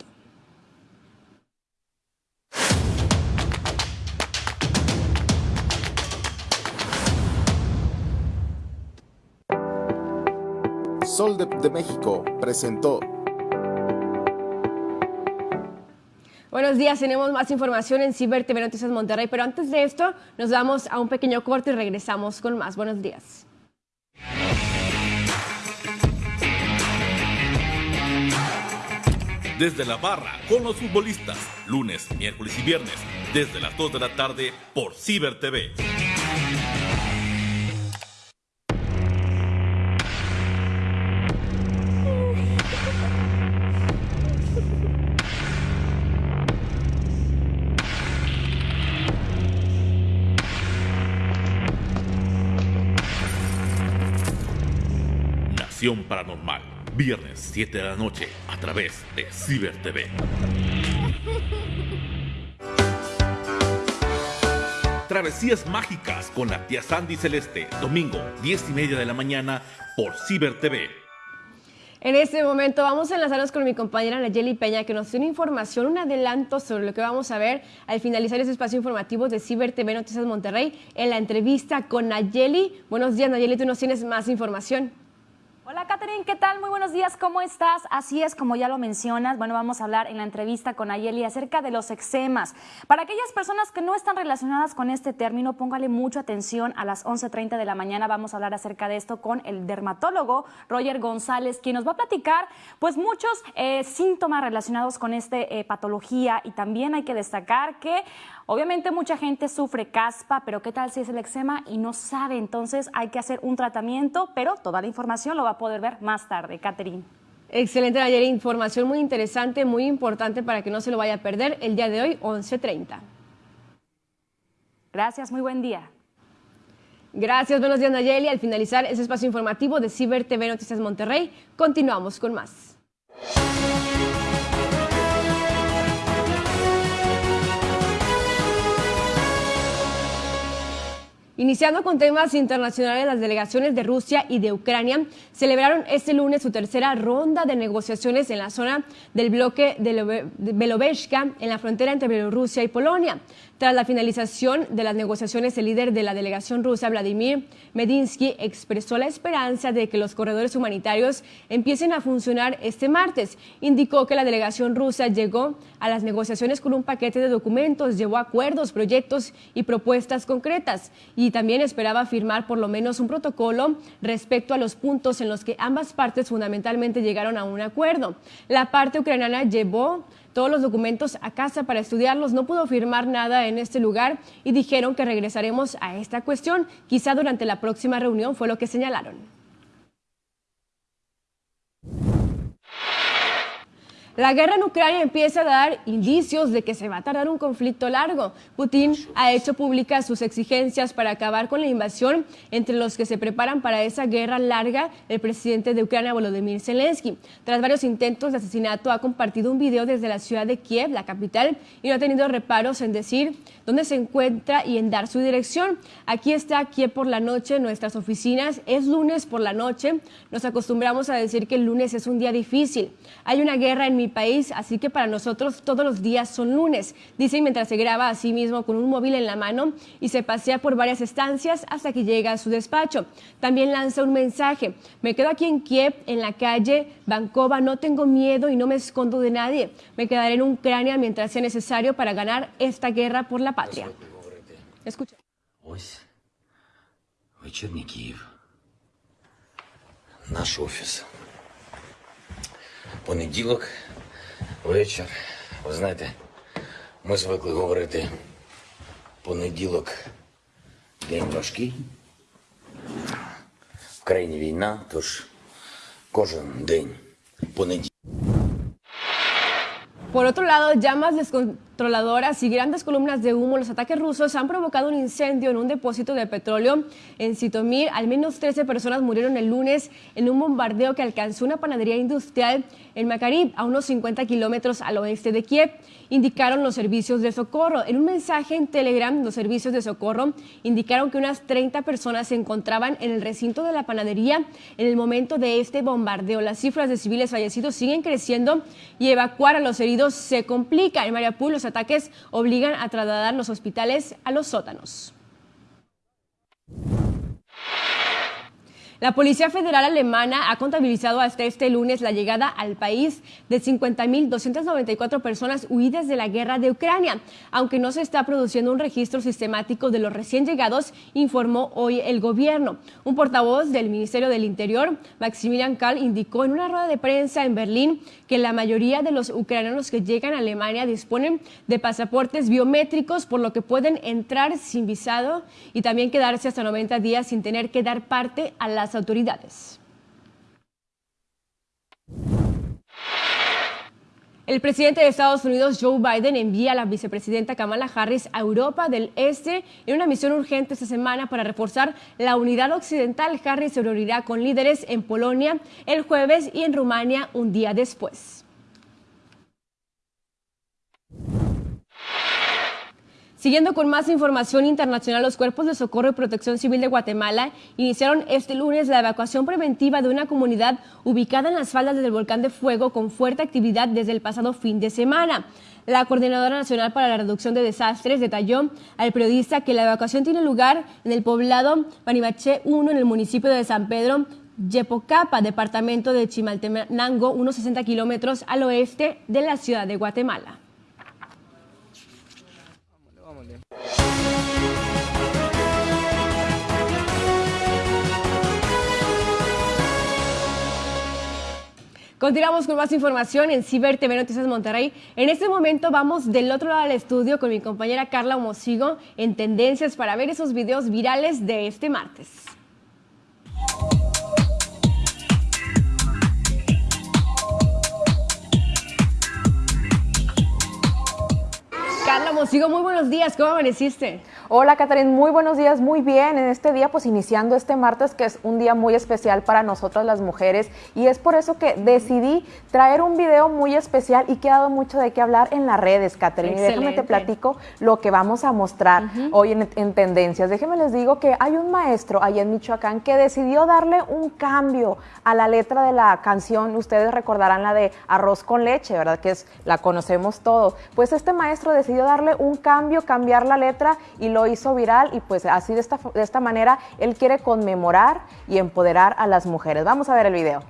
Sol de México presentó Buenos días, tenemos más información en Ciber TV Noticias Monterrey, pero antes de esto nos damos a un pequeño corte y regresamos con más. Buenos días. desde la barra con los futbolistas, lunes, miércoles y viernes, desde las 2 de la tarde por Ciber TV. Paranormal, viernes 7 de la noche a través de Ciber TV. Travesías mágicas con la tía Sandy Celeste, domingo 10 y media de la mañana por Ciber TV. En este momento vamos a enlazarnos con mi compañera Nayeli Peña que nos tiene información, un adelanto sobre lo que vamos a ver al finalizar este espacio informativo de Ciber TV Noticias Monterrey en la entrevista con Nayeli. Buenos días Nayeli, tú nos tienes más información. Hola Catherine, ¿qué tal? Muy buenos días, ¿cómo estás? Así es, como ya lo mencionas, bueno, vamos a hablar en la entrevista con Ayeli acerca de los eczemas. Para aquellas personas que no están relacionadas con este término, póngale mucha atención. A las 11.30 de la mañana vamos a hablar acerca de esto con el dermatólogo Roger González, quien nos va a platicar pues muchos eh, síntomas relacionados con esta eh, patología y también hay que destacar que Obviamente mucha gente sufre caspa, pero ¿qué tal si es el eczema y no sabe? Entonces hay que hacer un tratamiento, pero toda la información lo va a poder ver más tarde. Catherine. Excelente, ayer información muy interesante, muy importante para que no se lo vaya a perder el día de hoy, 11.30. Gracias, muy buen día. Gracias, buenos días Nayeli. Al finalizar ese espacio informativo de Ciber TV Noticias Monterrey, continuamos con más. Iniciando con temas internacionales, las delegaciones de Rusia y de Ucrania celebraron este lunes su tercera ronda de negociaciones en la zona del bloque de en la frontera entre Bielorrusia y Polonia. Tras la finalización de las negociaciones, el líder de la delegación rusa, Vladimir Medinsky, expresó la esperanza de que los corredores humanitarios empiecen a funcionar este martes. Indicó que la delegación rusa llegó a las negociaciones con un paquete de documentos, llevó acuerdos, proyectos y propuestas concretas y también esperaba firmar por lo menos un protocolo respecto a los puntos en los que ambas partes fundamentalmente llegaron a un acuerdo. La parte ucraniana llevó todos los documentos a casa para estudiarlos, no pudo firmar nada en este lugar y dijeron que regresaremos a esta cuestión, quizá durante la próxima reunión, fue lo que señalaron. La guerra en Ucrania empieza a dar indicios de que se va a tardar un conflicto largo. Putin ha hecho públicas sus exigencias para acabar con la invasión, entre los que se preparan para esa guerra larga el presidente de Ucrania, Volodymyr Zelensky. Tras varios intentos de asesinato, ha compartido un video desde la ciudad de Kiev, la capital, y no ha tenido reparos en decir dónde se encuentra y en dar su dirección. Aquí está Kiev por la noche, nuestras oficinas. Es lunes por la noche. Nos acostumbramos a decir que el lunes es un día difícil. Hay una guerra en mi país, así que para nosotros todos los días son lunes, dice mientras se graba a sí mismo con un móvil en la mano y se pasea por varias estancias hasta que llega a su despacho. También lanza un mensaje, me quedo aquí en Kiev, en la calle Bankova, no tengo miedo y no me escondo de nadie, me quedaré en Ucrania mientras sea necesario para ganar esta guerra por la patria. Escucha. Понеділок, вечір. Ви знаєте, ми звикли говорити понеділок день важкий. В країні війна, тож кожен день понеділок. Por otro lado, llamas descontroladoras y grandes columnas de humo, los ataques rusos han provocado un incendio en un depósito de petróleo en Sitomir. Al menos 13 personas murieron el lunes en un bombardeo que alcanzó una panadería industrial en Makarib, a unos 50 kilómetros al oeste de Kiev, indicaron los servicios de socorro. En un mensaje en Telegram, los servicios de socorro indicaron que unas 30 personas se encontraban en el recinto de la panadería en el momento de este bombardeo. Las cifras de civiles fallecidos siguen creciendo y evacuar a los heridos se complica. En Mariupol los ataques obligan a trasladar los hospitales a los sótanos. La Policía Federal Alemana ha contabilizado hasta este lunes la llegada al país de 50.294 personas huidas de la guerra de Ucrania, aunque no se está produciendo un registro sistemático de los recién llegados, informó hoy el gobierno. Un portavoz del Ministerio del Interior, Maximilian Karl, indicó en una rueda de prensa en Berlín que la mayoría de los ucranianos que llegan a Alemania disponen de pasaportes biométricos, por lo que pueden entrar sin visado y también quedarse hasta 90 días sin tener que dar parte a las autoridades. El presidente de Estados Unidos, Joe Biden, envía a la vicepresidenta Kamala Harris a Europa del Este en una misión urgente esta semana para reforzar la unidad occidental. Harris se reunirá con líderes en Polonia el jueves y en Rumania un día después. Siguiendo con más información internacional, los cuerpos de socorro y protección civil de Guatemala iniciaron este lunes la evacuación preventiva de una comunidad ubicada en las faldas del volcán de fuego con fuerte actividad desde el pasado fin de semana. La Coordinadora Nacional para la Reducción de Desastres detalló al periodista que la evacuación tiene lugar en el poblado Panimaché 1 en el municipio de San Pedro, Yepocapa, departamento de Chimaltenango, unos 60 kilómetros al oeste de la ciudad de Guatemala. Continuamos con más información en Ciber TV Noticias Monterrey. En este momento vamos del otro lado del estudio con mi compañera Carla Homosigo en Tendencias para ver esos videos virales de este martes. Carla Mosigo, muy buenos días, ¿cómo amaneciste? Hola, Catherine, muy buenos días, muy bien. En este día, pues iniciando este martes, que es un día muy especial para nosotras las mujeres, y es por eso que decidí traer un video muy especial y que ha dado mucho de qué hablar en las redes, Catherine. Y déjame te platico lo que vamos a mostrar hoy en, en, Tendencias. Déjenme les digo que hay un maestro allá en Michoacán que decidió darle un cambio a la letra de la canción. Ustedes recordarán la de Arroz con leche, ¿verdad? Que es la conocemos todos. Pues este maestro decidió darle un cambio, cambiar la letra y lo hizo viral y pues así de esta, de esta manera él quiere conmemorar y empoderar a las mujeres. Vamos a ver el video.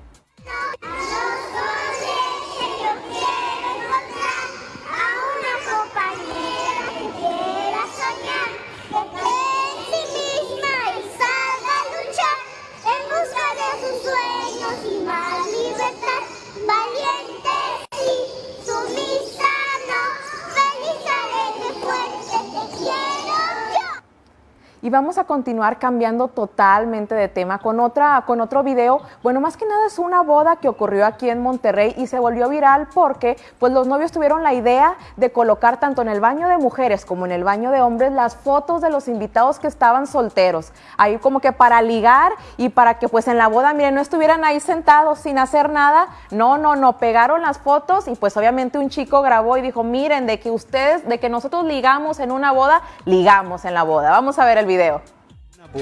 Y vamos a continuar cambiando totalmente de tema con, otra, con otro video. Bueno, más que nada es una boda que ocurrió aquí en Monterrey y se volvió viral porque pues los novios tuvieron la idea de colocar tanto en el baño de mujeres como en el baño de hombres las fotos de los invitados que estaban solteros. Ahí como que para ligar y para que pues en la boda, miren, no estuvieran ahí sentados sin hacer nada. No, no, no, pegaron las fotos y pues obviamente un chico grabó y dijo, miren, de que ustedes, de que nosotros ligamos en una boda, ligamos en la boda. Vamos a ver el video.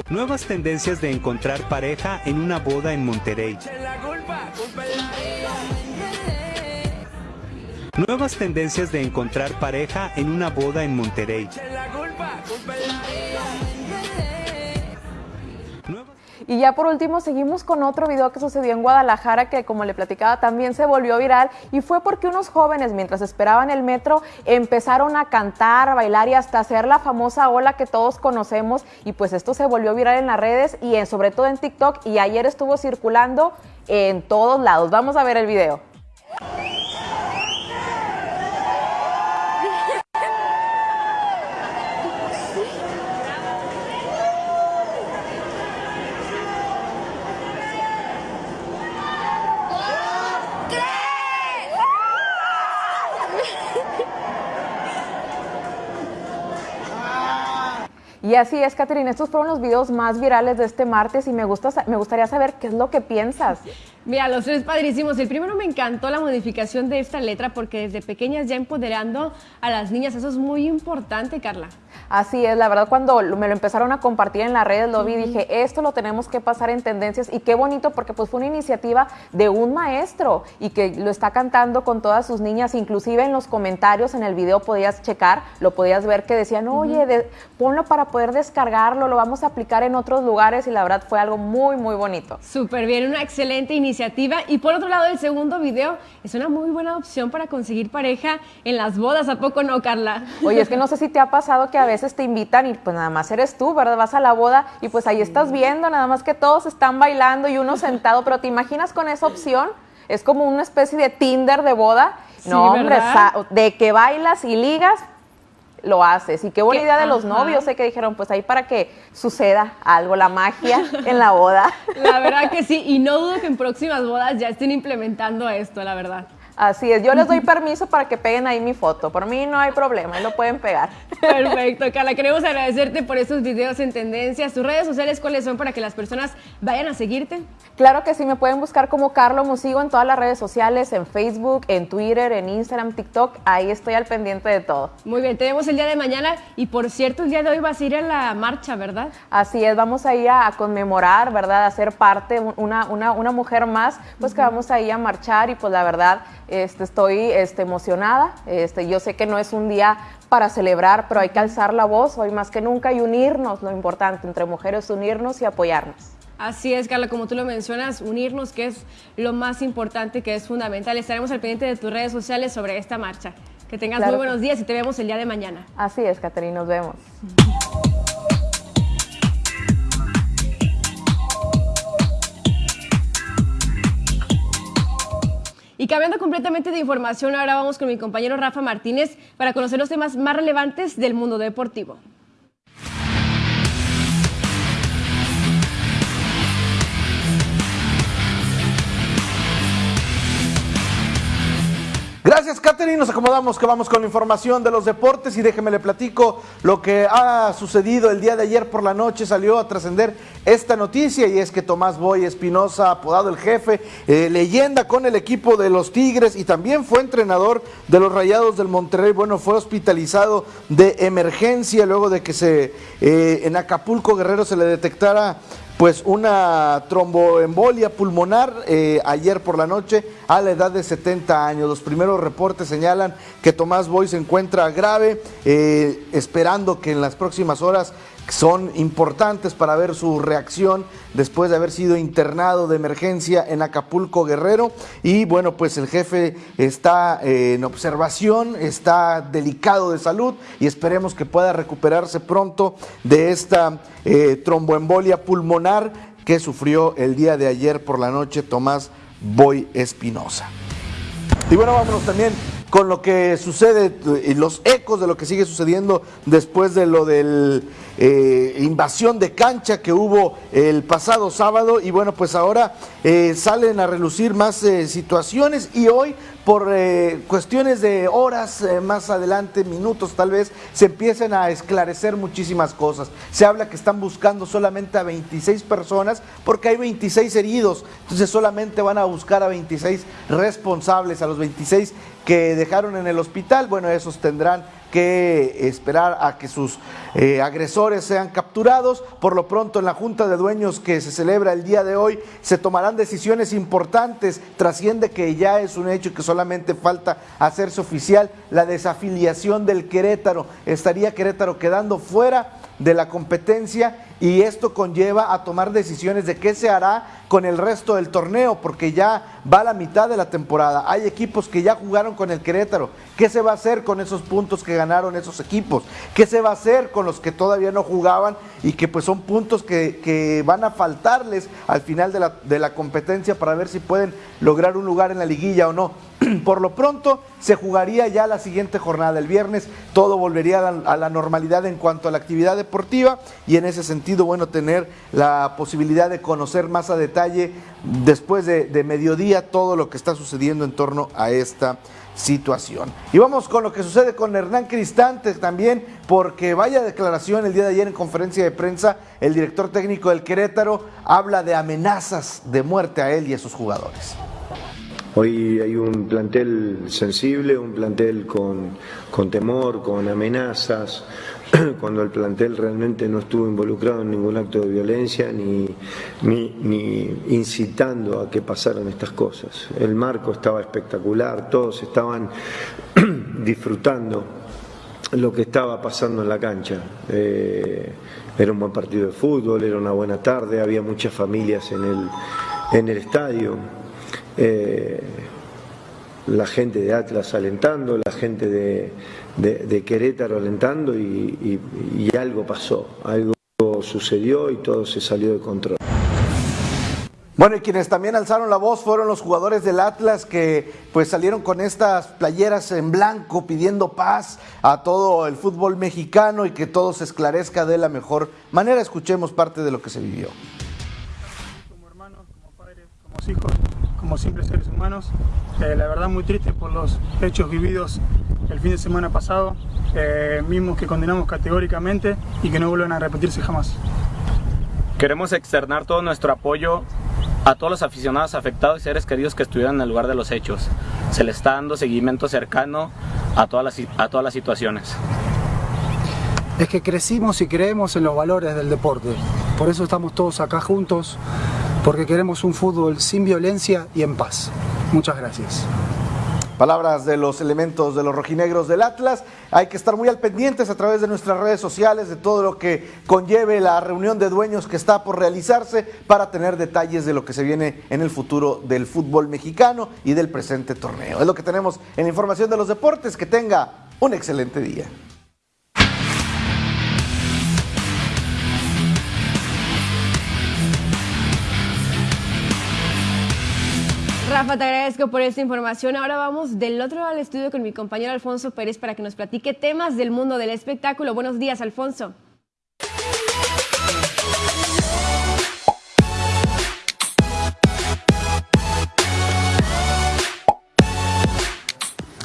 Nuevas tendencias de encontrar pareja en una boda en Monterrey. Nuevas tendencias de encontrar pareja en una boda en Monterrey. Y ya por último seguimos con otro video que sucedió en Guadalajara que como le platicaba también se volvió viral y fue porque unos jóvenes mientras esperaban el metro empezaron a cantar, a bailar y hasta hacer la famosa ola que todos conocemos y pues esto se volvió viral en las redes y sobre todo en TikTok y ayer estuvo circulando en todos lados. Vamos a ver el video. Y así es, Catherine, estos fueron los videos más virales de este martes y me, gusta, me gustaría saber qué es lo que piensas. Mira, los tres padrísimos. El primero me encantó la modificación de esta letra porque desde pequeñas ya empoderando a las niñas. Eso es muy importante, Carla. Así es, la verdad cuando me lo empezaron a compartir en las redes lo vi y dije, esto lo tenemos que pasar en tendencias y qué bonito porque pues fue una iniciativa de un maestro y que lo está cantando con todas sus niñas, inclusive en los comentarios en el video podías checar, lo podías ver que decían, oye, ponlo para poder descargarlo, lo vamos a aplicar en otros lugares y la verdad fue algo muy, muy bonito. Súper bien, una excelente iniciativa y por otro lado el segundo video es una muy buena opción para conseguir pareja en las bodas, ¿a poco no, Carla? Oye, es que no sé si te ha pasado que a veces te invitan y pues nada más eres tú, ¿verdad? Vas a la boda y pues ahí estás viendo, nada más que todos están bailando y uno sentado, pero ¿te imaginas con esa opción? Es como una especie de Tinder de boda. no, hombre, de que bailas y ligas, lo haces. Y qué buena idea de los novios, sé que dijeron, pues ahí para que suceda algo, la magia en la boda. La verdad que sí, y no dudo que en próximas bodas ya estén implementando esto, la verdad. Así es, yo les doy permiso para que peguen ahí mi foto. Por mí no hay problema, ahí lo pueden pegar. Perfecto, Carla. Queremos agradecerte por estos videos en tendencias. ¿Tus redes sociales cuáles son para que las personas vayan a seguirte? Claro que sí, me pueden buscar como Carlo Musigo en todas las redes sociales, en Facebook, en Twitter, en Instagram, TikTok. Ahí estoy al pendiente de todo. Muy bien, te vemos el día de mañana. Y por cierto, el día de hoy vas a ir a la marcha, ¿verdad? Así es, vamos a ir a, conmemorar, ¿verdad? A ser parte, una, una, una mujer más, pues que vamos a ir a marchar y pues la verdad este, estoy este, emocionada. Este, yo sé que no es un día para celebrar, pero hay que alzar la voz hoy más que nunca y unirnos, lo importante entre mujeres, unirnos y apoyarnos. Así es, Carla, como tú lo mencionas, unirnos, que es lo más importante, que es fundamental. Estaremos al pendiente de tus redes sociales sobre esta marcha. Que tengas muy buenos días y te vemos el día de mañana. Así es, Caterina, nos vemos. Y cambiando completamente de información, ahora vamos con mi compañero Rafa Martínez para conocer los temas más relevantes del mundo deportivo. Gracias, Katherine. Nos acomodamos que vamos con la información de los deportes y déjeme le platico lo que ha sucedido el día de ayer por la noche. Salió a trascender esta noticia y es que Tomás Boy Espinosa, apodado el jefe, eh, leyenda con el equipo de los Tigres y también fue entrenador de los Rayados del Monterrey. Bueno, fue hospitalizado de emergencia luego de que se eh, en Acapulco Guerrero se le detectara pues una tromboembolia pulmonar eh, ayer por la noche a la edad de 70 años. Los primeros reportes señalan que Tomás Boy se encuentra grave, eh, esperando que en las próximas horas son importantes para ver su reacción después de haber sido internado de emergencia en Acapulco Guerrero y bueno pues el jefe está eh, en observación, está delicado de salud y esperemos que pueda recuperarse pronto de esta eh, tromboembolia pulmonar que sufrió el día de ayer por la noche Tomás Boy Espinosa. Y bueno, vámonos también con lo que sucede y los ecos de lo que sigue sucediendo después de lo del eh, invasión de cancha que hubo el pasado sábado y bueno pues ahora eh, salen a relucir más eh, situaciones y hoy por cuestiones de horas más adelante, minutos tal vez, se empiezan a esclarecer muchísimas cosas. Se habla que están buscando solamente a 26 personas porque hay 26 heridos, entonces solamente van a buscar a 26 responsables, a los 26 que dejaron en el hospital, bueno, esos tendrán que esperar a que sus eh, agresores sean capturados. Por lo pronto, en la Junta de Dueños que se celebra el día de hoy, se tomarán decisiones importantes. Trasciende que ya es un hecho que solamente falta hacerse oficial la desafiliación del Querétaro. Estaría Querétaro quedando fuera de la competencia y esto conlleva a tomar decisiones de qué se hará con el resto del torneo, porque ya va la mitad de la temporada. Hay equipos que ya jugaron con el Querétaro. ¿Qué se va a hacer con esos puntos que ganaron esos equipos? ¿Qué se va a hacer con los que todavía no jugaban y que pues son puntos que, van a faltarles al final de la, de la competencia para ver si pueden lograr un lugar en la liguilla o no? Por lo pronto se jugaría ya la siguiente jornada el viernes, todo volvería a la, normalidad en cuanto a la actividad deportiva y en ese sentido, bueno, tener la posibilidad de conocer más a detalle después de, mediodía todo lo que está sucediendo en torno a esta situación. Y vamos con lo que sucede con Hernán Cristante también, porque vaya declaración el día de ayer en conferencia de prensa, el director técnico del Querétaro habla de amenazas de muerte a él y a sus jugadores. Hoy hay un plantel sensible, un plantel con, con temor, con amenazas, cuando el plantel realmente no estuvo involucrado en ningún acto de violencia ni, ni, incitando a que pasaran estas cosas. El marco estaba espectacular, todos estaban disfrutando lo que estaba pasando en la cancha. Eh, era un buen partido de fútbol, era una buena tarde, había muchas familias en el, en el estadio. Eh, la gente de Atlas alentando, la gente de, Querétaro alentando y, algo pasó, algo sucedió y todo se salió de control. Bueno, y quienes también alzaron la voz fueron los jugadores del Atlas que pues salieron con estas playeras en blanco pidiendo paz a todo el fútbol mexicano y que todo se esclarezca de la mejor manera. Escuchemos parte de lo que se vivió. Como hermanos, como padres, como hijos, como simples seres humanos. Eh, la verdad muy triste por los hechos vividos el fin de semana pasado, eh, mismos que condenamos categóricamente y que no vuelvan a repetirse jamás. Queremos externar todo nuestro apoyo a todos los aficionados afectados y seres queridos que estuvieron en el lugar de los hechos. Se le está dando seguimiento cercano a todas las, a todas las situaciones. Es que crecimos y creemos en los valores del deporte. Por eso estamos todos acá juntos porque queremos un fútbol sin violencia y en paz. Muchas gracias. Palabras de los elementos de los rojinegros del Atlas. Hay que estar muy al pendientes a través de nuestras redes sociales de todo lo que conlleve la reunión de dueños que está por realizarse para tener detalles de lo que se viene en el futuro del fútbol mexicano y del presente torneo. Es lo que tenemos en la información de los deportes. Que tenga un excelente día. Rafa, te agradezco por esta información. Ahora vamos del otro lado del estudio con mi compañero Alfonso Pérez para que nos platique temas del mundo del espectáculo. Buenos días, Alfonso.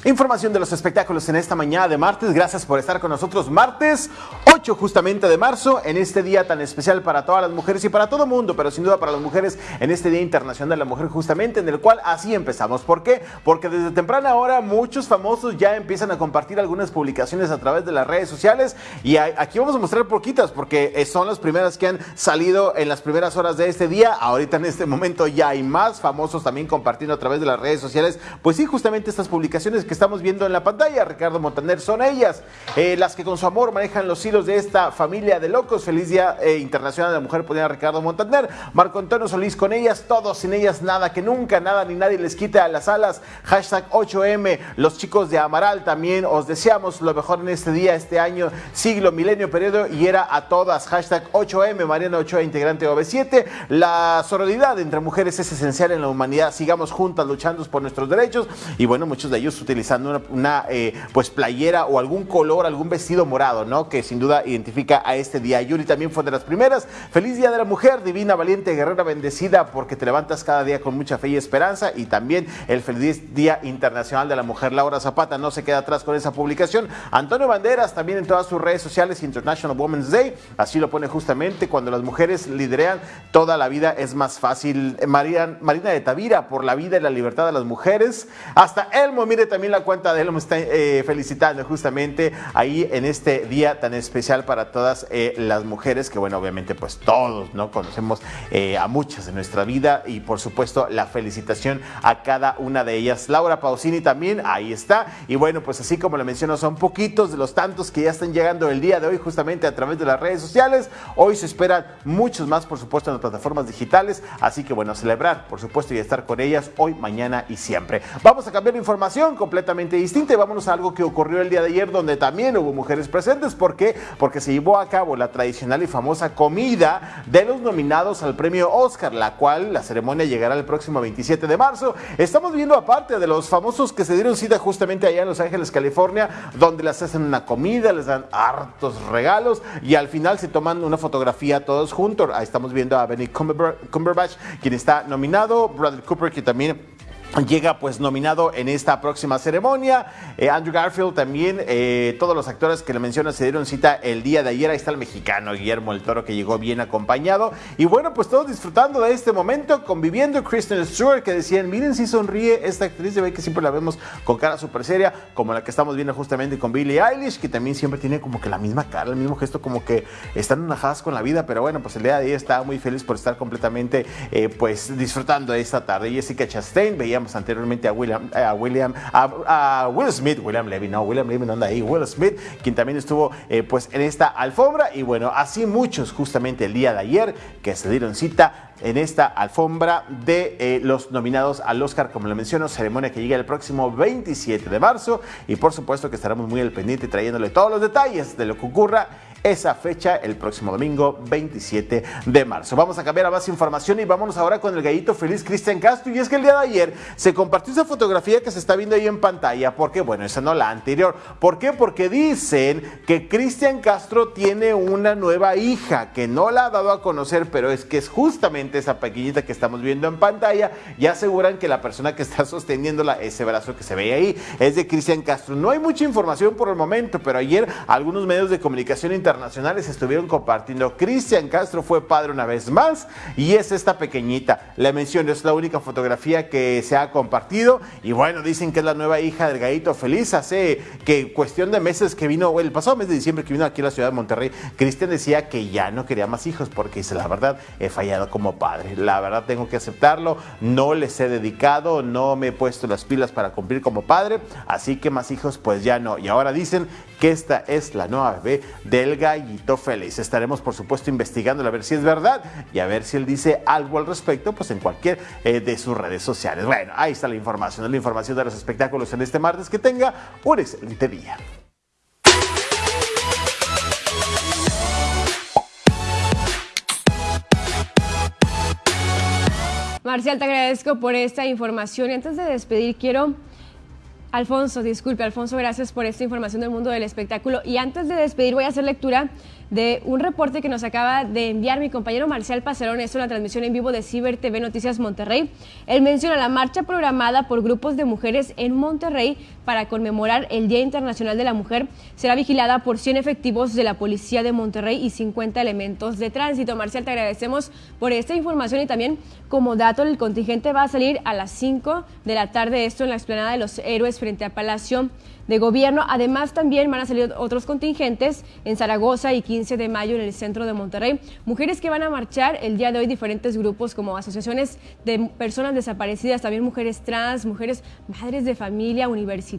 Información de los espectáculos en esta mañana de martes. Gracias por estar con nosotros. Martes 8 justamente de marzo, en este día tan especial para todas las mujeres y para todo mundo, pero sin duda para las mujeres en este Día Internacional de la Mujer justamente, en el cual así empezamos. ¿Por qué? Porque desde temprana hora muchos famosos ya empiezan a compartir algunas publicaciones a través de las redes sociales y aquí vamos a mostrar poquitas porque son las primeras que han salido en las primeras horas de este día. Ahorita en este momento ya hay más famosos también compartiendo a través de las redes sociales. Pues sí, justamente estas publicaciones que estamos viendo en la pantalla, Ricardo Montaner, son ellas, eh, las que con su amor manejan los hilos de esta familia de locos. Feliz Día eh, Internacional de la Mujer, ponía Ricardo Montaner, Marco Antonio Solís con ellas, todos sin ellas, nada, que nunca, nada ni nadie les quite a las alas. Hashtag 8M, los chicos de Amaral también, os deseamos lo mejor en este día, este año, siglo, milenio, periodo, y era a todas. Hashtag 8M, Mariana Ochoa, integrante de OV7. La sororidad entre mujeres es esencial en la humanidad. Sigamos juntas luchando por nuestros derechos. Y bueno, muchos de ellos utilizando una, eh, pues playera o algún color, algún vestido morado, ¿no? Que sin duda identifica a este día. Yuri también fue de las primeras. Feliz Día de la Mujer, divina, valiente, guerrera, bendecida, porque te levantas cada día con mucha fe y esperanza. Y también el feliz Día Internacional de la Mujer. Laura Zapata no se queda atrás con esa publicación. Antonio Banderas también en todas sus redes sociales, International Women's Day. Así lo pone justamente cuando las mujeres liderean, toda la vida es más fácil. Marina, Marina de Tavira por la vida y la libertad de las mujeres. Hasta Elmo, mire también la cuenta de Elmo, está eh, felicitando justamente ahí en este día tan especial para todas eh, las mujeres, que bueno, obviamente pues todos, ¿no? Conocemos eh, a muchas de nuestra vida y por supuesto la felicitación a cada una de ellas. Laura Pausini también, ahí está. Y bueno, pues así como le menciono, son poquitos de los tantos que ya están llegando el día de hoy justamente a través de las redes sociales. Hoy se esperan muchos más, por supuesto, en las plataformas digitales. Así que bueno, celebrar, por supuesto, y estar con ellas hoy, mañana y siempre. Vamos a cambiar de información completamente distinta y vámonos a algo que ocurrió el día de ayer donde también hubo mujeres presentes. ¿Por qué? Porque se llevó a cabo la tradicional y famosa comida de los nominados al premio Oscar, la cual la ceremonia llegará el próximo 27 de marzo. Estamos viendo aparte de los famosos que se dieron cita justamente allá en Los Ángeles, California, donde les hacen una comida, les dan hartos regalos y al final se toman una fotografía todos juntos. Ahí estamos viendo a Benny Cumberbatch, quien está nominado, Bradley Cooper, que también llega pues nominado en esta próxima ceremonia. Eh, Andrew Garfield también, eh, todos los actores que le mencionan se dieron cita el día de ayer. Ahí está el mexicano Guillermo el Toro que llegó bien acompañado. Y bueno, pues todos disfrutando de este momento, conviviendo. Kristen Stewart que decían, miren si sonríe esta actriz de ve que siempre la vemos con cara súper seria, como la que estamos viendo justamente con Billie Eilish, que también siempre tiene como que la misma cara, el mismo gesto, como que están enajadas con la vida. Pero bueno, pues el día de ayer estaba muy feliz por estar completamente eh, pues disfrutando de esta tarde. Jessica Chastain, anteriormente a William, William, a, Will Smith, William Levy, no, William Levy no anda ahí, Will Smith, quien también estuvo eh, pues en esta alfombra. Y bueno, así muchos justamente el día de ayer que se dieron cita en esta alfombra de eh, los nominados al Oscar, como le menciono, ceremonia que llega el próximo 27 de marzo. Y por supuesto que estaremos muy al pendiente trayéndole todos los detalles de lo que ocurra esa fecha el próximo domingo 27 de marzo. Vamos a cambiar a más información y vámonos ahora con el gallito feliz Cristian Castro. Y es que el día de ayer se compartió esa fotografía que se está viendo ahí en pantalla. porque Bueno, esa no la anterior. ¿Por qué? Porque dicen que Cristian Castro tiene una nueva hija que no la ha dado a conocer, pero es que es justamente esa pequeñita que estamos viendo en pantalla y aseguran que la persona que está sosteniéndola, ese brazo que se ve ahí, es de Cristian Castro. No hay mucha información por el momento, pero ayer algunos medios de comunicación internacionales internacionales estuvieron compartiendo. Cristian Castro fue padre una vez más y es esta pequeñita. Le menciono, es la única fotografía que se ha compartido y bueno, dicen que es la nueva hija del gallito feliz. Hace que cuestión de meses que vino, el pasado mes de diciembre que vino aquí a la ciudad de Monterrey, Cristian decía que ya no quería más hijos porque dice, la verdad, he fallado como padre. La verdad tengo que aceptarlo, no les he dedicado, no me he puesto las pilas para cumplir como padre, así que más hijos pues ya no. Y ahora dicen que esta es la nueva bebé del gallito feliz. Estaremos, por supuesto, investigando a ver si es verdad y a ver si él dice algo al respecto, pues en cualquier eh, de sus redes sociales. Bueno, ahí está la información, la información de los espectáculos en este martes. Que tenga un excelente día. Marcial, te agradezco por esta información y antes de despedir quiero Alfonso, disculpe, Alfonso, gracias por esta información del mundo del espectáculo. Y antes de despedir, voy a hacer lectura de un reporte que nos acaba de enviar mi compañero Marcial Pacerón, esto en la transmisión en vivo de Ciber TV Noticias Monterrey. Él menciona la marcha programada por grupos de mujeres en Monterrey para conmemorar el Día Internacional de la Mujer. Será vigilada por 100 efectivos de la Policía de Monterrey y 50 elementos de tránsito. Marcial, te agradecemos por esta información y también como dato, el contingente va a salir a las 5 de la tarde, esto en la explanada de los héroes frente a Palacio de gobierno. Además, también van a salir otros contingentes en Zaragoza y 15 de mayo en el centro de Monterrey. Mujeres que van a marchar el día de hoy, diferentes grupos como asociaciones de personas desaparecidas, también mujeres trans, mujeres madres de familia, universitarias,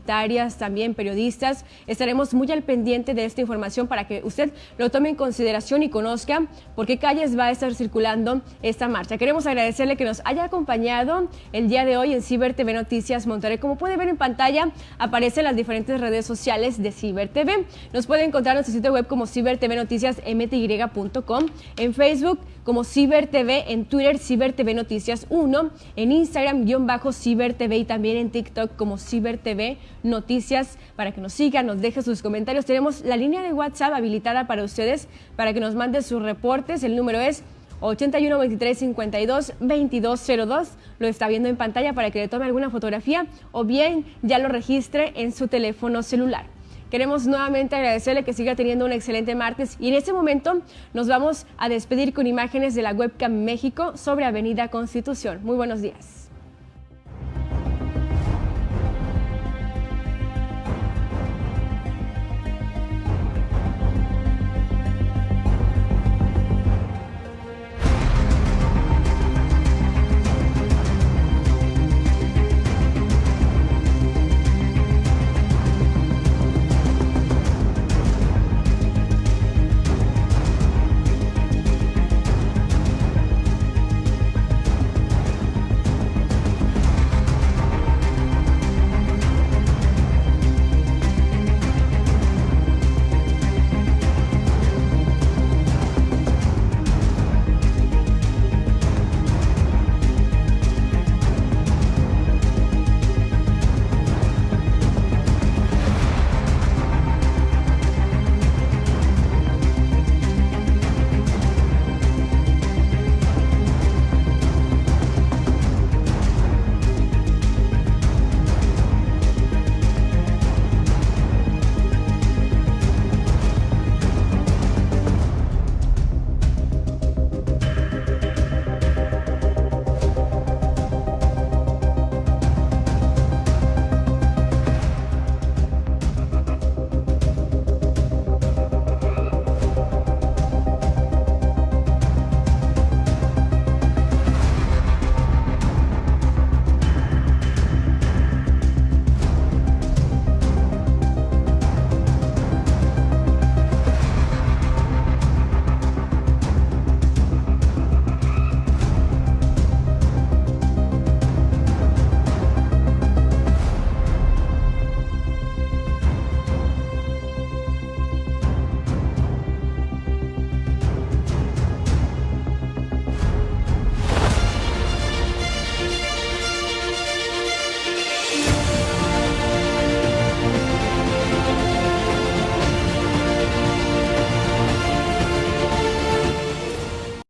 también periodistas. Estaremos muy al pendiente de esta información para que usted lo tome en consideración y conozca por qué calles va a estar circulando esta marcha. Queremos agradecerle que nos haya acompañado el día de hoy en Ciber TV Noticias Monterrey. Como puede ver en pantalla, aparecen las diferentes redes sociales de Ciber TV. Nos puede encontrar en nuestro sitio web como Ciber TV Noticias mty.com, en Facebook como Ciber TV, en Twitter Ciber TV Noticias 1, en Instagram guion bajo Ciber TV y también en TikTok como Ciber TV Noticias para que nos sigan, nos deje sus comentarios. Tenemos la línea de WhatsApp habilitada para ustedes para que nos manden sus reportes. El número es 81 23 52 2202. Lo está viendo en pantalla para que le tome alguna fotografía o bien ya lo registre en su teléfono celular. Queremos nuevamente agradecerle que siga teniendo un excelente martes y en este momento nos vamos a despedir con imágenes de la webcam México sobre Avenida Constitución. Muy buenos días.